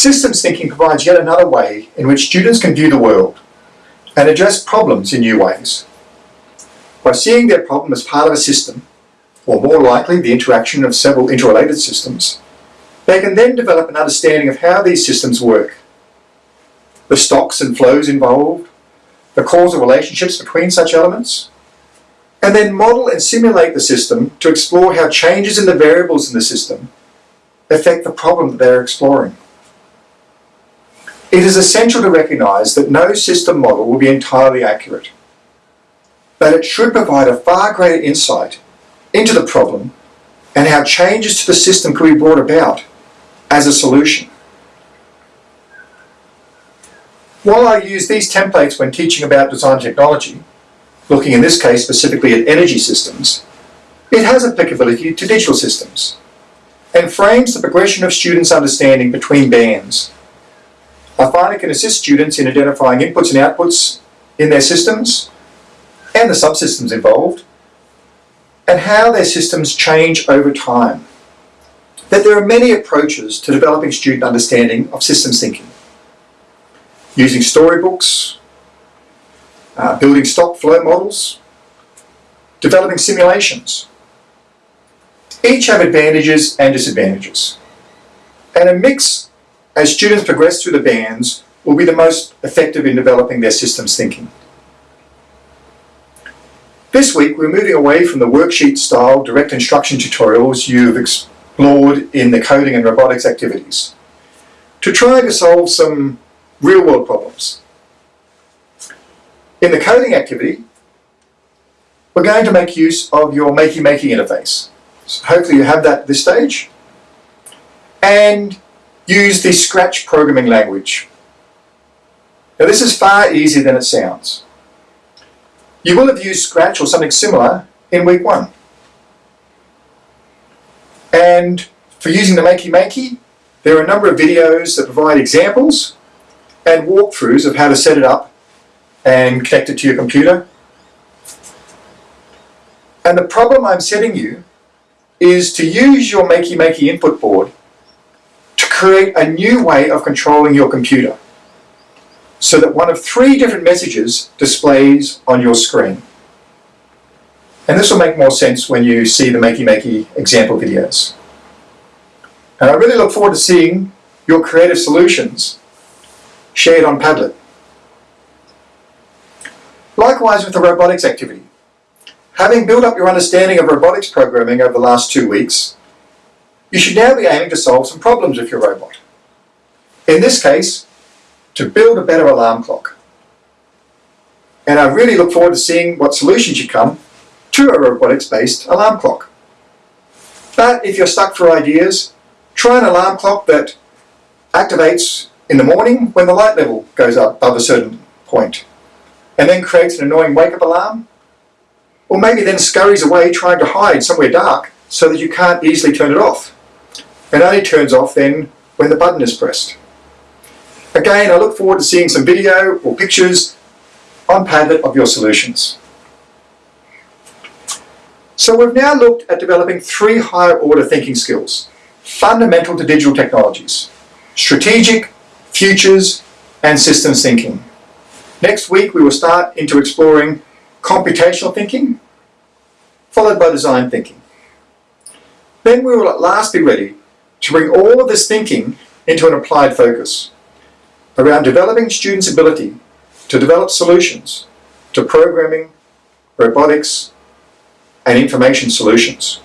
Systems thinking provides yet another way in which students can view the world and address problems in new ways. By seeing their problem as part of a system, or more likely the interaction of several interrelated systems, they can then develop an understanding of how these systems work, the stocks and flows involved, the causal relationships between such elements, and then model and simulate the system to explore how changes in the variables in the system affect the problem that they're exploring. It is essential to recognise that no system model will be entirely accurate, but it should provide a far greater insight into the problem and how changes to the system could be brought about as a solution. While I use these templates when teaching about design technology, looking in this case specifically at energy systems, it has applicability to digital systems and frames the progression of students' understanding between bands It can assist students in identifying inputs and outputs in their systems and the subsystems involved and how their systems change over time. That there are many approaches to developing student understanding of systems thinking. Using storybooks, uh, building stock flow models, developing simulations. Each have advantages and disadvantages. And a mix as students progress through the bands, will be the most effective in developing their systems thinking. This week we're moving away from the worksheet style direct instruction tutorials you've explored in the coding and robotics activities to try to solve some real world problems. In the coding activity, we're going to make use of your Makey Makey interface. So hopefully you have that at this stage. And use the Scratch programming language. Now this is far easier than it sounds. You will have used Scratch or something similar in week one. And for using the Makey Makey, there are a number of videos that provide examples and walkthroughs of how to set it up and connect it to your computer. And the problem I'm setting you is to use your Makey Makey input board create a new way of controlling your computer so that one of three different messages displays on your screen. And this will make more sense when you see the Makey Makey example videos. And I really look forward to seeing your creative solutions shared on Padlet. Likewise with the robotics activity. Having built up your understanding of robotics programming over the last two weeks, you should now be aiming to solve some problems with your robot. In this case, to build a better alarm clock. And I really look forward to seeing what solutions you come to a robotics-based alarm clock. But if you're stuck for ideas, try an alarm clock that activates in the morning when the light level goes up above a certain point, and then creates an annoying wake-up alarm, or maybe then scurries away trying to hide somewhere dark so that you can't easily turn it off. It only turns off then when the button is pressed. Again, I look forward to seeing some video or pictures on Padlet of your solutions. So we've now looked at developing three higher order thinking skills, fundamental to digital technologies, strategic, futures, and systems thinking. Next week we will start into exploring computational thinking, followed by design thinking. Then we will at last be ready to bring all of this thinking into an applied focus around developing students' ability to develop solutions to programming, robotics, and information solutions.